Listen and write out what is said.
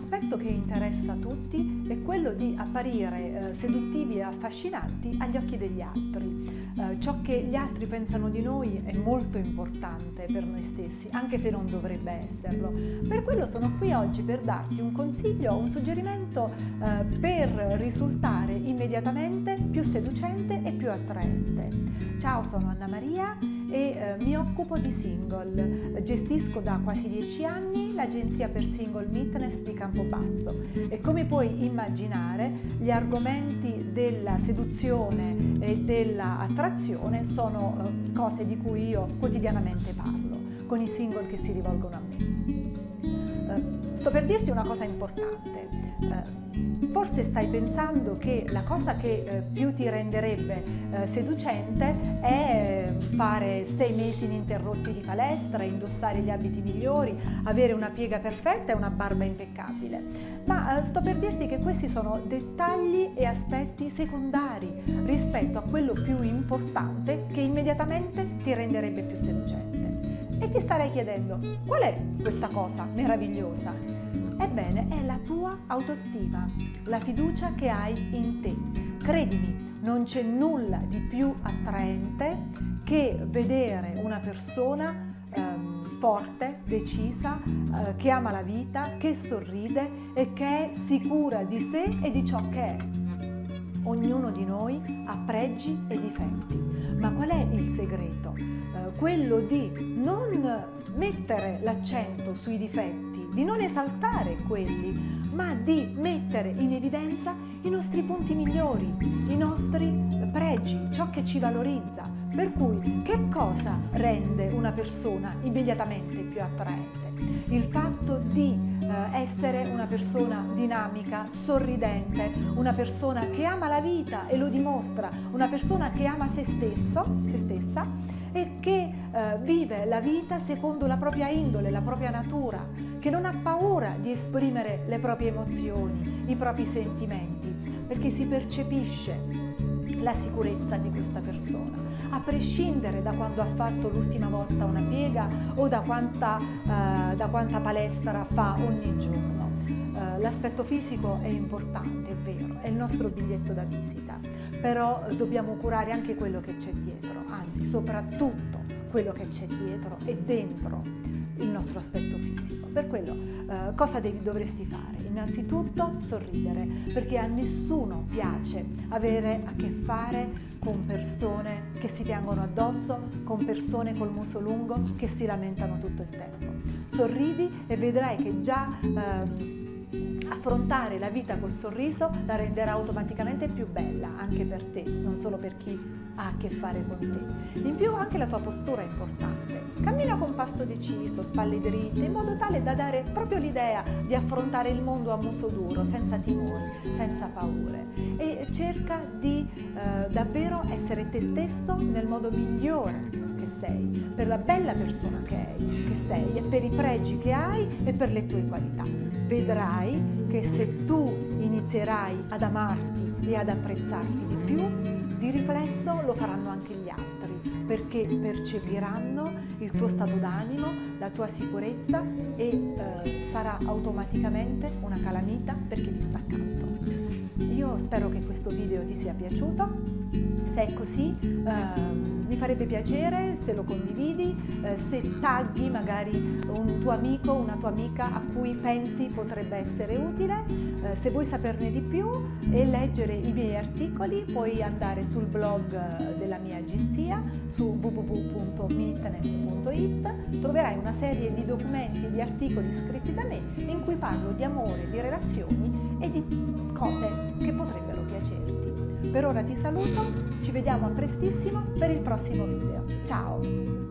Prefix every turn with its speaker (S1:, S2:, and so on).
S1: aspetto che interessa a tutti è quello di apparire eh, seduttivi e affascinanti agli occhi degli altri. Eh, ciò che gli altri pensano di noi è molto importante per noi stessi, anche se non dovrebbe esserlo. Per quello sono qui oggi per darti un consiglio, un suggerimento eh, per risultare immediatamente più seducente e più attraente. Ciao, sono Anna Maria e eh, mi occupo di single. Gestisco da quasi dieci anni l'agenzia per single Meetness di Campobasso e come puoi immaginare gli argomenti della seduzione e dell'attrazione sono eh, cose di cui io quotidianamente parlo con i single che si rivolgono a me. Eh, sto per dirti una cosa importante. Forse stai pensando che la cosa che eh, più ti renderebbe eh, seducente è fare sei mesi ininterrotti di palestra, indossare gli abiti migliori, avere una piega perfetta e una barba impeccabile. Ma eh, sto per dirti che questi sono dettagli e aspetti secondari rispetto a quello più importante che immediatamente ti renderebbe più seducente. E ti starei chiedendo, qual è questa cosa meravigliosa? Ebbene, è la tua autostima, la fiducia che hai in te. Credimi, non c'è nulla di più attraente che vedere una persona ehm, forte, decisa, eh, che ama la vita, che sorride e che è sicura di sé e di ciò che è. Ognuno di noi ha pregi e difetti, ma qual è il segreto? Eh, quello di non mettere l'accento sui difetti, di non esaltare quelli, ma di mettere in evidenza i nostri punti migliori, i nostri pregi, ciò che ci valorizza. Per cui che cosa rende una persona immediatamente più attraente? Il fatto di essere una persona dinamica, sorridente, una persona che ama la vita e lo dimostra, una persona che ama se stesso, se stessa e che eh, vive la vita secondo la propria indole, la propria natura, che non ha paura di esprimere le proprie emozioni, i propri sentimenti, perché si percepisce la sicurezza di questa persona, a prescindere da quando ha fatto l'ultima volta una piega o da quanta, eh, da quanta palestra fa ogni giorno. Eh, l'aspetto fisico è importante, è vero, è il nostro biglietto da visita, però dobbiamo curare anche quello che c'è dietro, anzi soprattutto quello che c'è dietro e dentro il nostro aspetto fisico. Per quello eh, cosa devi, dovresti fare? Innanzitutto sorridere, perché a nessuno piace avere a che fare con persone che si piangono addosso, con persone col muso lungo che si lamentano tutto il tempo. Sorridi e vedrai che già eh, affrontare la vita col sorriso la renderà automaticamente più bella anche per te, non solo per chi ha a che fare con te. In più anche la tua postura è importante. Cammina passo deciso, spalle dritte, in modo tale da dare proprio l'idea di affrontare il mondo a muso duro, senza timori, senza paure. E cerca di eh, davvero essere te stesso nel modo migliore che sei, per la bella persona che, hai, che sei e per i pregi che hai e per le tue qualità. Vedrai che se tu inizierai ad amarti e ad apprezzarti di più, di riflesso lo faranno anche gli altri, perché percepiranno il tuo stato d'animo, la tua sicurezza e eh, sarà automaticamente una calamita perché ti sta accanto. Io spero che questo video ti sia piaciuto, se è così eh, farebbe piacere se lo condividi, eh, se tagli magari un tuo amico, una tua amica a cui pensi potrebbe essere utile. Eh, se vuoi saperne di più e leggere i miei articoli puoi andare sul blog eh, della mia agenzia su www.mitness.it troverai una serie di documenti e di articoli scritti da me in cui parlo di amore, di relazioni e di cose. Per ora ti saluto, ci vediamo prestissimo per il prossimo video. Ciao!